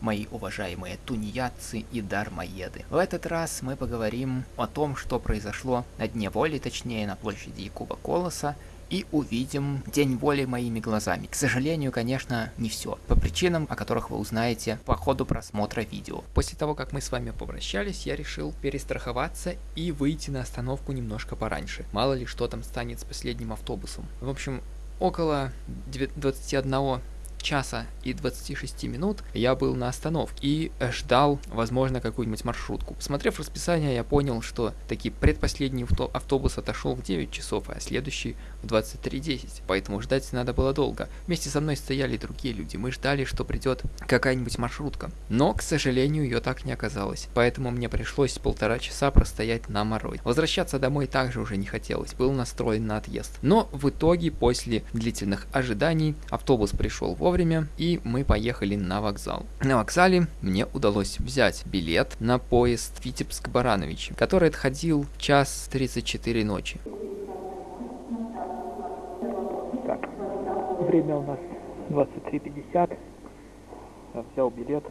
мои уважаемые тунеядцы и дармоеды. В этот раз мы поговорим о том, что произошло на Дне Воли, точнее на площади Якуба Колоса, и увидим День воли моими глазами. К сожалению, конечно, не все. По причинам, о которых вы узнаете по ходу просмотра видео. После того, как мы с вами попрощались, я решил перестраховаться и выйти на остановку немножко пораньше. Мало ли что там станет с последним автобусом. В общем, около 21 часа и 26 минут я был на остановке и ждал, возможно, какую-нибудь маршрутку. Посмотрев расписание, я понял, что таки предпоследний автобус отошел в 9 часов, а следующий в 23.10, поэтому ждать надо было долго. Вместе со мной стояли другие люди, мы ждали, что придет какая-нибудь маршрутка. Но, к сожалению, ее так не оказалось, поэтому мне пришлось полтора часа простоять на морой. Возвращаться домой также уже не хотелось, был настроен на отъезд. Но в итоге, после длительных ожиданий, автобус пришел вовремя, вовремя, и мы поехали на вокзал. На вокзале мне удалось взять билет на поезд Витебск-Баранович, который отходил в час 34 ночи. Так, время у нас 23.50. Я взял билет.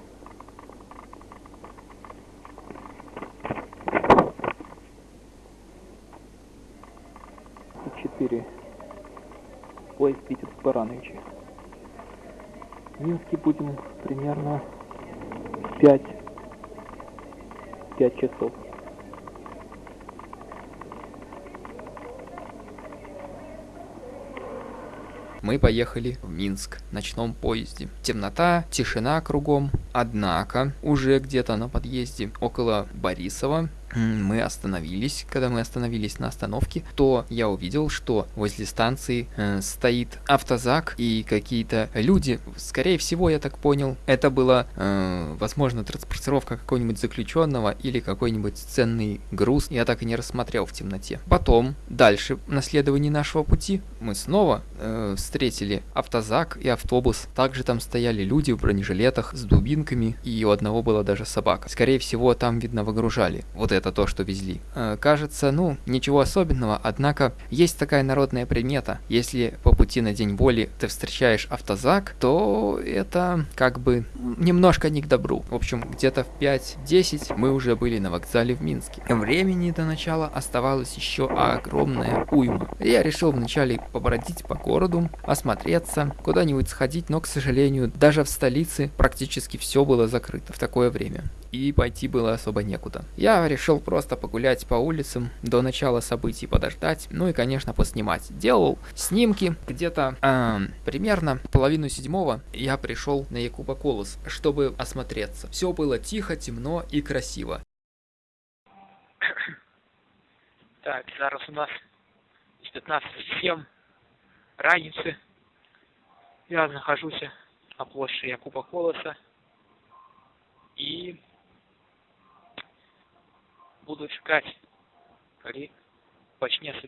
Четыре. Поезд Витебск-Барановича. Минске будем примерно 5, 5 часов. Мы поехали в Минск в ночном поезде. Темнота, тишина кругом. Однако, уже где-то на подъезде около Борисова мы остановились, когда мы остановились на остановке, то я увидел, что возле станции э, стоит автозак и какие-то люди. Скорее всего, я так понял, это была, э, возможно, транспортировка какого-нибудь заключенного или какой-нибудь ценный груз. Я так и не рассмотрел в темноте. Потом, дальше, на следовании нашего пути, мы снова э, встретили автозак и автобус. Также там стояли люди в бронежилетах с дубинками, и у одного была даже собака. Скорее всего, там, видно, выгружали вот это это то, что везли. Э, кажется, ну, ничего особенного, однако есть такая народная примета. Если по пути на День боли ты встречаешь автозак, то это как бы немножко не к добру. В общем, где-то в 5-10 мы уже были на вокзале в Минске. Времени до начала оставалось еще огромная уйма. Я решил вначале побродить по городу, осмотреться, куда-нибудь сходить, но, к сожалению, даже в столице практически все было закрыто в такое время и пойти было особо некуда. Я решил просто погулять по улицам, до начала событий подождать, ну и, конечно, поснимать. Делал снимки где-то э, примерно половину седьмого я пришел на Якуба Колос, чтобы осмотреться. Все было тихо, темно и красиво. Так, зараз у нас 15.07 раніцы. Я нахожусь на площади Якуба Колоса. И буду чекать, коли почне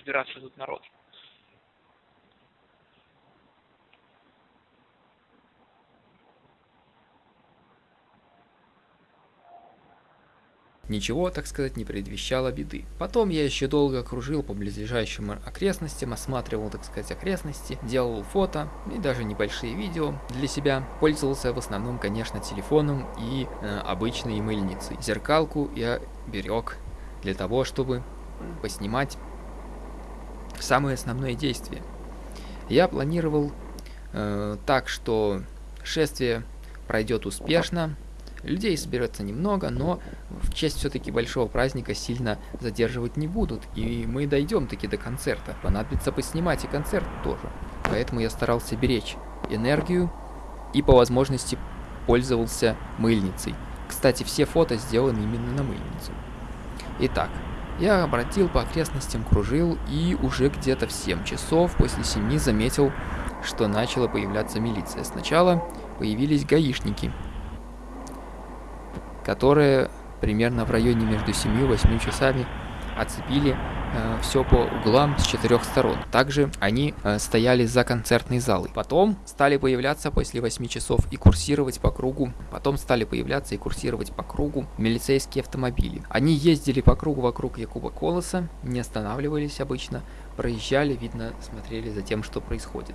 збиратися тут народ. Ничего, так сказать, не предвещало беды. Потом я еще долго кружил по близлежащим окрестностям, осматривал, так сказать, окрестности, делал фото и даже небольшие видео для себя. Пользовался в основном, конечно, телефоном и э, обычной мыльницей. Зеркалку я берег для того, чтобы поснимать самое основное действие. Я планировал э, так, что шествие пройдет успешно, Людей соберется немного, но в честь все-таки большого праздника сильно задерживать не будут, и мы дойдем таки до концерта. Понадобится поснимать и концерт тоже. Поэтому я старался беречь энергию и по возможности пользовался мыльницей. Кстати, все фото сделаны именно на мыльницу. Итак, я обратил по окрестностям, кружил и уже где-то в 7 часов после 7 заметил, что начала появляться милиция. Сначала появились гаишники, которые примерно в районе между 7 и 8 часами оцепили э, все по углам с четырех сторон. Также они э, стояли за концертной залой. Потом стали появляться после 8 часов и курсировать по кругу. Потом стали появляться и курсировать по кругу милицейские автомобили. Они ездили по кругу вокруг Якуба Колоса, не останавливались обычно, проезжали, видно, смотрели за тем, что происходит.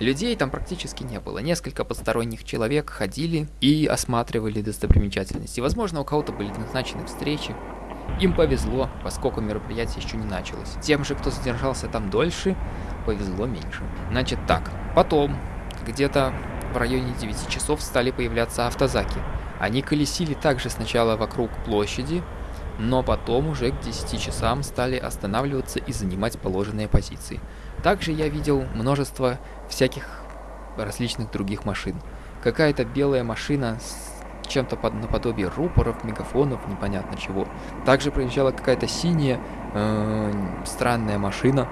Людей там практически не было. Несколько посторонних человек ходили и осматривали достопримечательности. Возможно, у кого-то были назначены встречи. Им повезло, поскольку мероприятие еще не началось. Тем же, кто задержался там дольше, повезло меньше. Значит так, потом, где-то в районе 9 часов стали появляться автозаки. Они колесили также сначала вокруг площади, но потом уже к 10 часам стали останавливаться и занимать положенные позиции. Также я видел множество всяких различных других машин. Какая-то белая машина с чем-то под наподобие рупоров, мегафонов, непонятно чего. Также проезжала какая-то синяя э, странная машина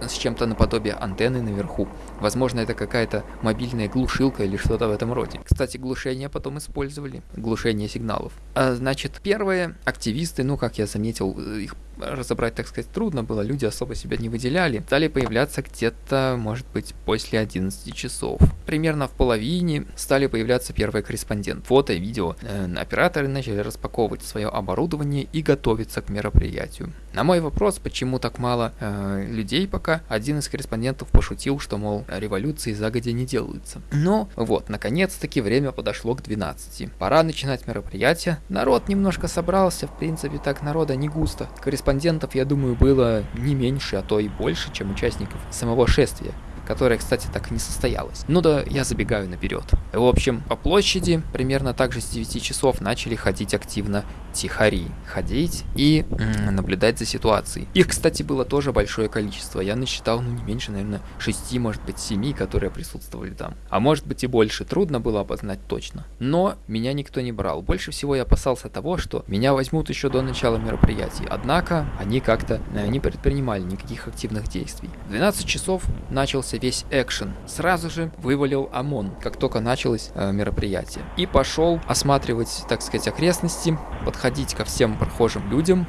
с чем-то наподобие антенны наверху. Возможно, это какая-то мобильная глушилка или что-то в этом роде. Кстати, глушение потом использовали. Глушение сигналов. А, значит, первые активисты, ну, как я заметил, их разобрать, так сказать, трудно было, люди особо себя не выделяли, стали появляться где-то, может быть, после 11 часов. Примерно в половине стали появляться первые корреспонденты. Фото и видео. Э, операторы начали распаковывать свое оборудование и готовиться к мероприятию. На мой вопрос, почему так мало э, людей пока, один из корреспондентов пошутил, что, мол, революции загодя не делаются. Но вот, наконец-таки время подошло к 12. Пора начинать мероприятие. Народ немножко собрался, в принципе, так народа не густо. Корреспондент корреспондентов, я думаю, было не меньше, а то и больше, чем участников самого шествия которая, кстати, так и не состоялась. Ну да, я забегаю наперед. В общем, по площади примерно так же с 9 часов начали ходить активно тихари. Ходить и м, наблюдать за ситуацией. Их, кстати, было тоже большое количество. Я насчитал, ну, не меньше, наверное, 6, может быть, 7, которые присутствовали там. А может быть и больше. Трудно было опознать точно. Но меня никто не брал. Больше всего я опасался того, что меня возьмут еще до начала мероприятий. Однако они как-то э, не предпринимали никаких активных действий. В 12 часов начался начался весь экшен. Сразу же вывалил ОМОН, как только началось э, мероприятие. И пошел осматривать, так сказать, окрестности, подходить ко всем прохожим людям.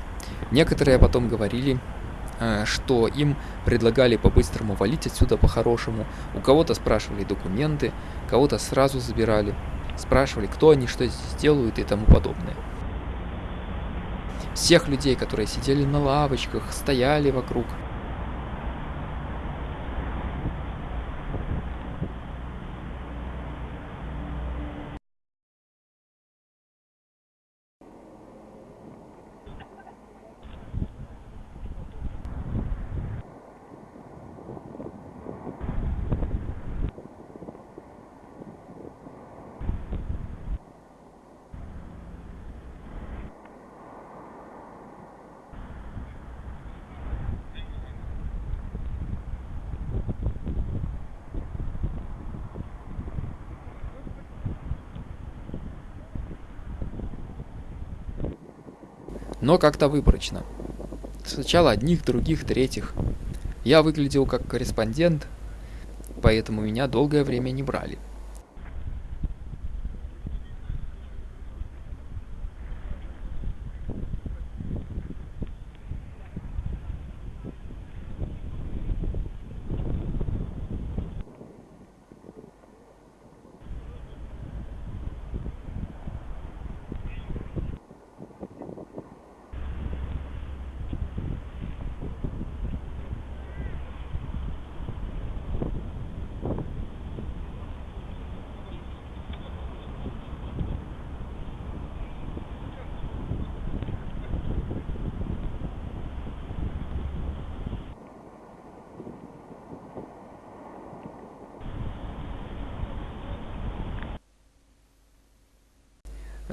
Некоторые потом говорили, э, что им предлагали по-быстрому валить отсюда по-хорошему. У кого-то спрашивали документы, кого-то сразу забирали. Спрашивали, кто они, что здесь делают и тому подобное. Всех людей, которые сидели на лавочках, стояли вокруг, но как-то выборочно. Сначала одних, других, третьих. Я выглядел как корреспондент, поэтому меня долгое время не брали.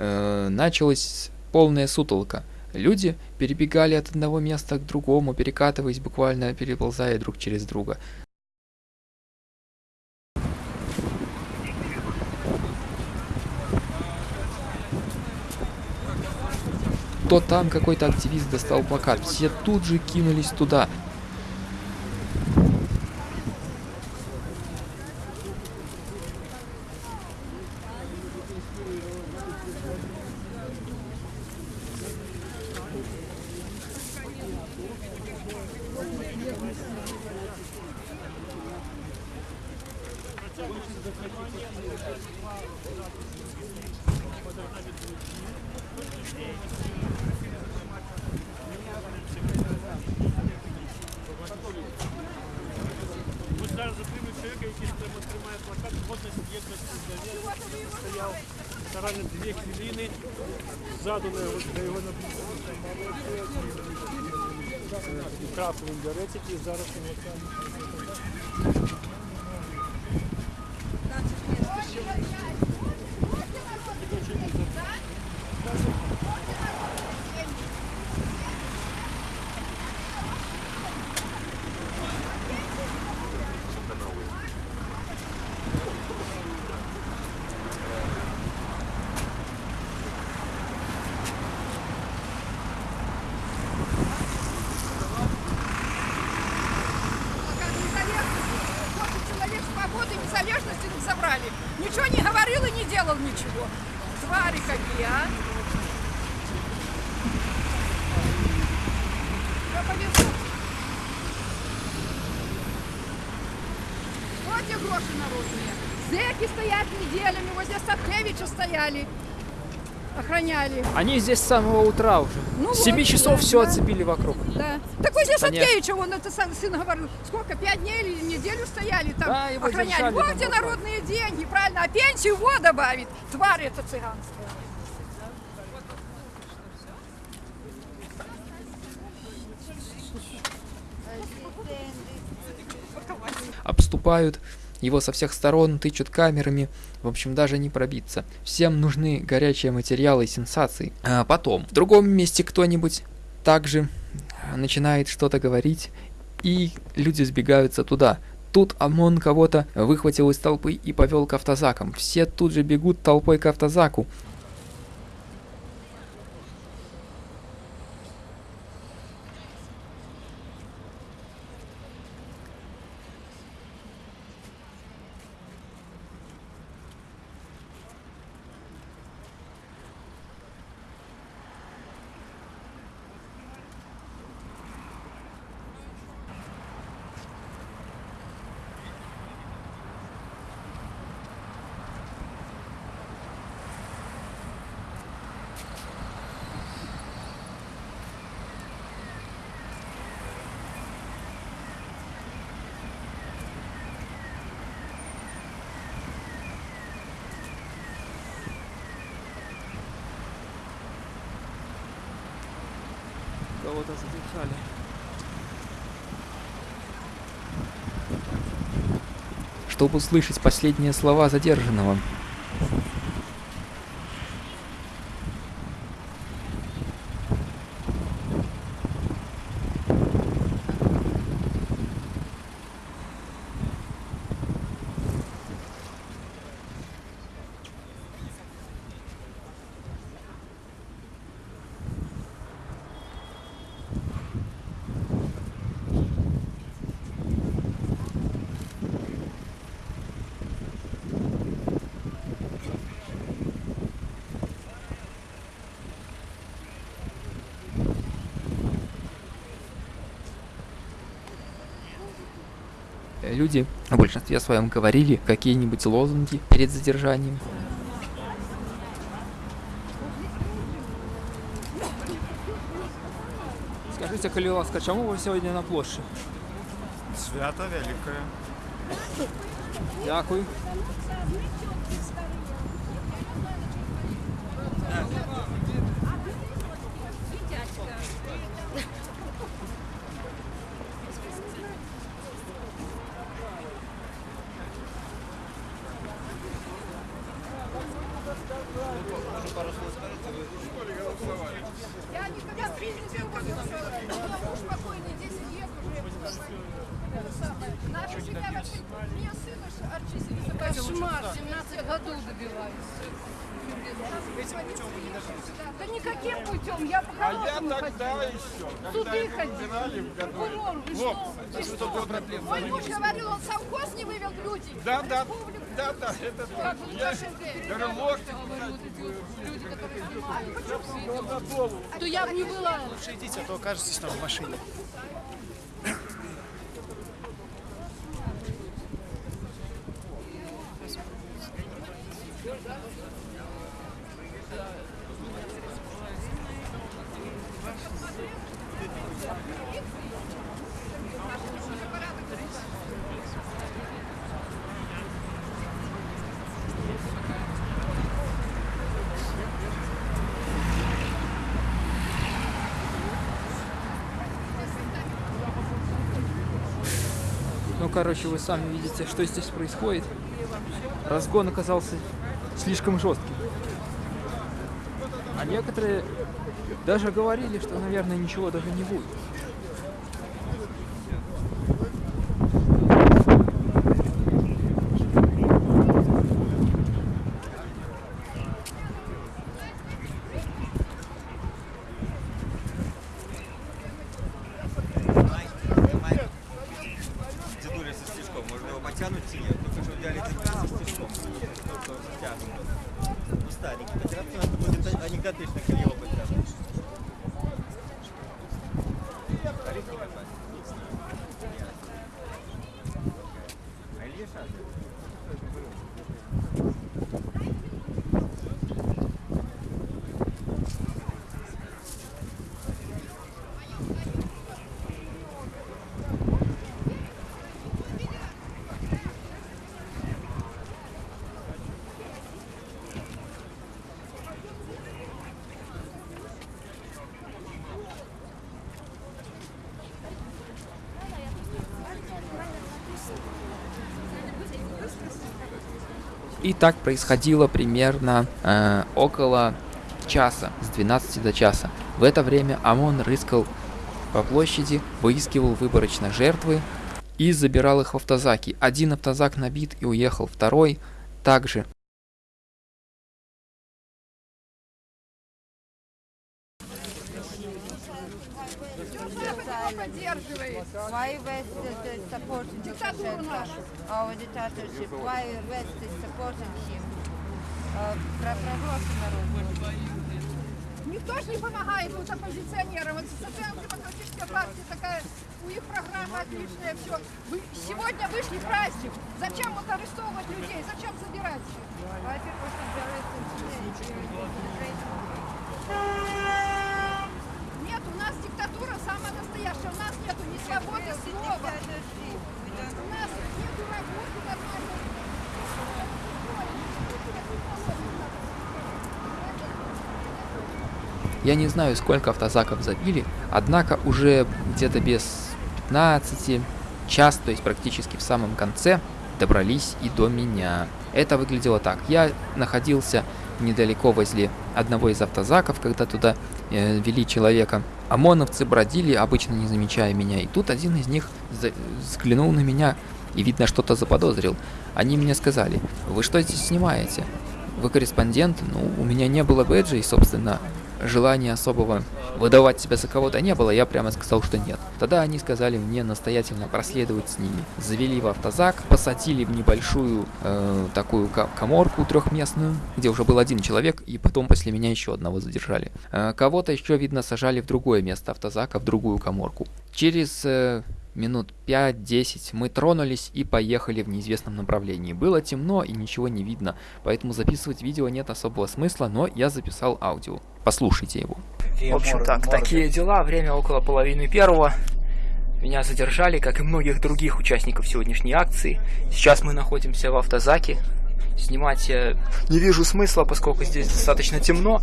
Э, началась полная сутолка. Люди перебегали от одного места к другому, перекатываясь, буквально переползая друг через друга. То там какой-то активист достал плакат, все тут же кинулись туда. Ззаду на його, на його наблюдали. Там молодці, і трапили біоретики, і зараз його стояли, охраняли. Они здесь с самого утра уже. Ну С 7 вот, часов да, все да. оцепили вокруг. Да. Так вот здесь Конечно. Сапкевича, он это сам сын говорил, сколько, пять дней или неделю стояли там, Да, его охраняли. держали Вот там где народные деньги, правильно, а пенсию вот добавит. Тварь это цыганская. обступают его со всех сторон, тычут камерами. В общем, даже не пробиться. Всем нужны горячие материалы и сенсации. А потом, в другом месте кто-нибудь также а, начинает что-то говорить, и люди сбегаются туда. Тут ОМОН кого-то выхватил из толпы и повел к автозакам. Все тут же бегут толпой к автозаку. Кого-то задержали. Чтобы услышать последние слова задержанного. Люди в большинстве своем говорили какие-нибудь лозунги перед задержанием. Скажите, коли ласка, чому ви сьогодні на площі? Свято велике. Дякую. Я никогда в жизни не у меня муж покойный, 10 лет уже. Наши всегда вообще... Мне сына ш- Арчи Кошмар, 17 годов добиваюсь. Да никаким путем, я по А я тогда ходила. еще, когда Суды его ходили. убирали в году. Прокурор, вы Вот, что? Вы что. Мой муж говорил, он совхоз не вывел в люди. Да, да, да, да, это Я говорю, лошадь То я бы не была. Лучше идите, а то окажетесь там в машине. Ну, короче, вы сами видите, что здесь происходит. Разгон оказался слишком жестким. А некоторые даже говорили, что, наверное, ничего даже не будет. Дедуля со стишком. Можно его потянуть или нет? Только что взяли дедуля со стишком. Только что тянут. Ну, старенький. Потянуть надо будет анекдотично, как его потянуть. Тариф не копать. А Илья Шадрин? И так происходило примерно э, около часа, с 12 до часа. В это время ОМОН рыскал по площади, выискивал выборочно жертвы и забирал их в автозаки. Один автозак набит и уехал, второй также. West is supporting him? Э, Про прошлый народ. Никто же не помогает вот оппозиционерам. Вот социал-демократическая партия такая, у них программа отличная, все. Вы сегодня вышли праздник. Зачем вот арестовывать людей? Зачем забирать arrested today? Нет, у нас диктатура самая настоящая. У нас нету ни свободы слова. У нас. Я не знаю, сколько автозаков забили, однако уже где-то без 15 час, то есть практически в самом конце, добрались и до меня. Это выглядело так. Я находился недалеко возле одного из автозаков, когда туда э, вели человека. ОМОНовцы бродили, обычно не замечая меня, и тут один из них взглянул на меня и, видно, что-то заподозрил. Они мне сказали, вы что здесь снимаете? Вы корреспондент? Ну, у меня не было бэджа, и, собственно, желания особого выдавать себя за кого-то не было, я прямо сказал, что нет. Тогда они сказали мне настоятельно проследовать с ними. Завели в автозак, посадили в небольшую э, такую коморку трехместную, где уже был один человек, и потом после меня еще одного задержали. Э, кого-то еще, видно, сажали в другое место автозака, в другую коморку. Через э, минут 5-10 мы тронулись и поехали в неизвестном направлении. Было темно и ничего не видно, поэтому записывать видео нет особого смысла, но я записал аудио. Послушайте его. В общем так, такие дела. Время около половины первого. Меня задержали, как и многих других участников сегодняшней акции. Сейчас мы находимся в автозаке. Снимать я не вижу смысла, поскольку здесь достаточно темно.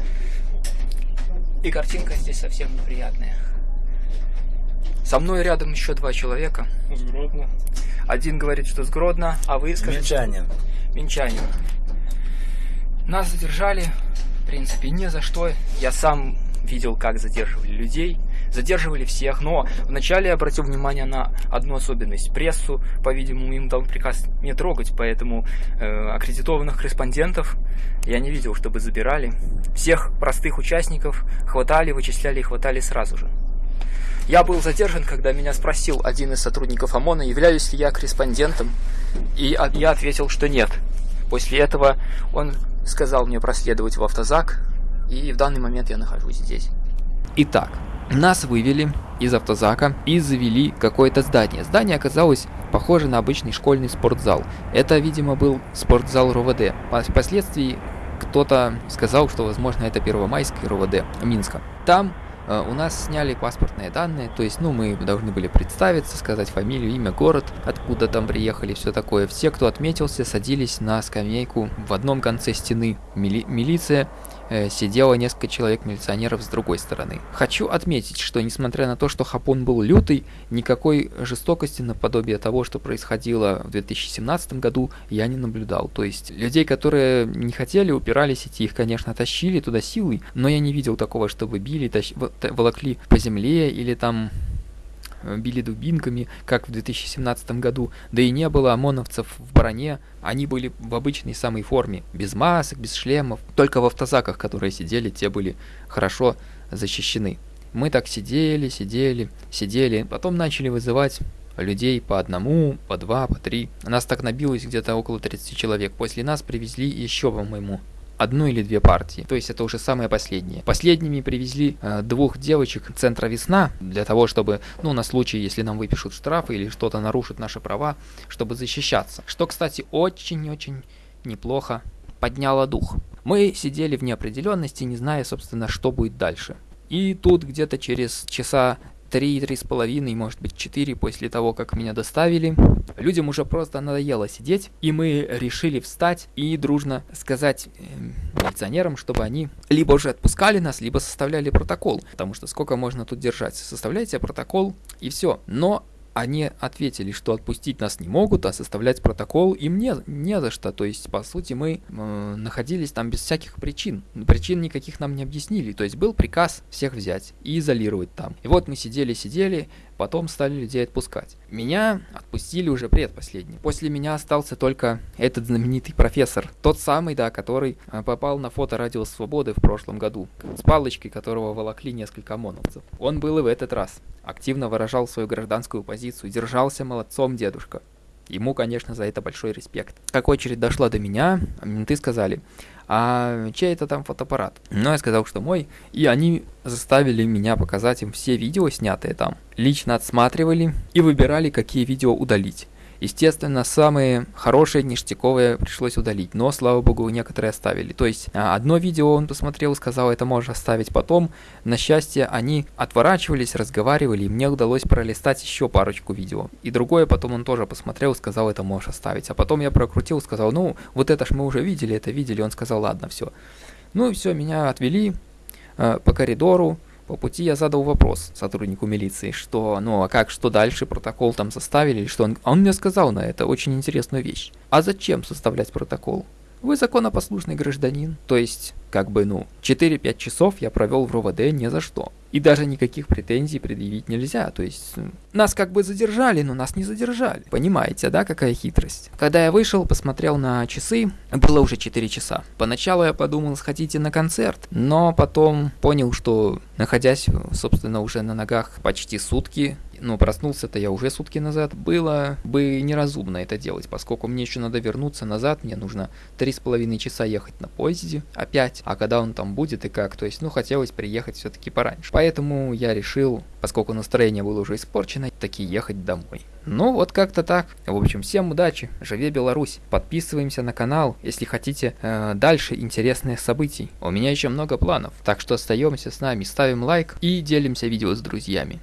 И картинка здесь совсем неприятная. Со мной рядом еще два человека. Сгродно. Один говорит, что с Гродно, а вы скажите... Минчанин. Минчанин. Нас задержали, в принципе, не за что. Я сам видел, как задерживали людей. Задерживали всех, но вначале я обратил внимание на одну особенность. Прессу, по-видимому, им дал приказ не трогать, поэтому э, аккредитованных корреспондентов я не видел, чтобы забирали. Всех простых участников хватали, вычисляли и хватали сразу же. Я был задержан, когда меня спросил один из сотрудников ОМОНа, являюсь ли я корреспондентом, и я ответил, что нет. После этого он сказал мне проследовать в автозак, и в данный момент я нахожусь здесь. Итак, нас вывели из автозака и завели какое-то здание. Здание оказалось похоже на обычный школьный спортзал. Это, видимо, был спортзал РОВД. По- Впоследствии кто-то сказал, что, возможно, это Первомайский РОВД Минска. Там у нас сняли паспортные данные, то есть, ну, мы должны были представиться, сказать фамилию, имя, город, откуда там приехали, все такое. Все, кто отметился, садились на скамейку в одном конце стены. Мили- милиция э, сидело несколько человек милиционеров с другой стороны. Хочу отметить, что несмотря на то, что Хапун был лютый, никакой жестокости наподобие того, что происходило в 2017 году, я не наблюдал. То есть людей, которые не хотели, упирались идти, их, конечно, тащили туда силой, но я не видел такого, чтобы били, тащ... волокли по земле или там Э, били дубинками, как в 2017 году, да и не было ОМОНовцев в броне, они были в обычной самой форме, без масок, без шлемов, только в автозаках, которые сидели, те были хорошо защищены. Мы так сидели, сидели, сидели, потом начали вызывать людей по одному, по два, по три. Нас так набилось где-то около 30 человек. После нас привезли еще, по-моему, одну или две партии. То есть это уже самое последнее. Последними привезли э, двух девочек центра «Весна» для того, чтобы, ну, на случай, если нам выпишут штрафы или что-то нарушит наши права, чтобы защищаться. Что, кстати, очень-очень неплохо подняло дух. Мы сидели в неопределенности, не зная, собственно, что будет дальше. И тут где-то через часа три, три с половиной, может быть четыре после того, как меня доставили. Людям уже просто надоело сидеть, и мы решили встать и дружно сказать э, милиционерам, чтобы они либо уже отпускали нас, либо составляли протокол, потому что сколько можно тут держать. Составляйте протокол и все. Но они ответили, что отпустить нас не могут, а составлять протокол им не, не за что. То есть, по сути, мы э, находились там без всяких причин. Причин никаких нам не объяснили. То есть, был приказ всех взять и изолировать там. И вот мы сидели-сидели, потом стали людей отпускать. Меня отпустили уже предпоследний. После меня остался только этот знаменитый профессор. Тот самый, да, который э, попал на фото Радио Свободы в прошлом году. С палочкой, которого волокли несколько ОМОНовцев. Он был и в этот раз. Активно выражал свою гражданскую позицию. Держался молодцом дедушка. Ему, конечно, за это большой респект. Как очередь дошла до меня, менты сказали, а чей это там фотоаппарат? Ну, я сказал, что мой, и они заставили меня показать им все видео, снятые там. Лично отсматривали и выбирали, какие видео удалить. Естественно, самые хорошие, ништяковые пришлось удалить, но, слава богу, некоторые оставили. То есть, а, одно видео он посмотрел, сказал, это можешь оставить потом. На счастье, они отворачивались, разговаривали, и мне удалось пролистать еще парочку видео. И другое потом он тоже посмотрел, сказал, это можешь оставить. А потом я прокрутил, сказал, ну, вот это ж мы уже видели, это видели. Он сказал, ладно, все. Ну и все, меня отвели э, по коридору, по пути я задал вопрос сотруднику милиции, что, ну а как, что дальше, протокол там составили или что? Он, он мне сказал на это очень интересную вещь. А зачем составлять протокол? Вы законопослушный гражданин. То есть, как бы, ну, 4-5 часов я провел в РОВД ни за что. И даже никаких претензий предъявить нельзя. То есть, нас как бы задержали, но нас не задержали. Понимаете, да, какая хитрость? Когда я вышел, посмотрел на часы, было уже 4 часа. Поначалу я подумал, сходите на концерт, но потом понял, что, находясь, собственно, уже на ногах почти сутки, ну, проснулся-то я уже сутки назад, было бы неразумно это делать, поскольку мне еще надо вернуться назад, мне нужно три с половиной часа ехать на поезде опять, а когда он там будет и как, то есть, ну, хотелось приехать все-таки пораньше. Поэтому я решил, поскольку настроение было уже испорчено, таки ехать домой. Ну, вот как-то так. В общем, всем удачи, живе Беларусь. Подписываемся на канал, если хотите э, дальше интересных событий. У меня еще много планов, так что остаемся с нами, ставим лайк и делимся видео с друзьями.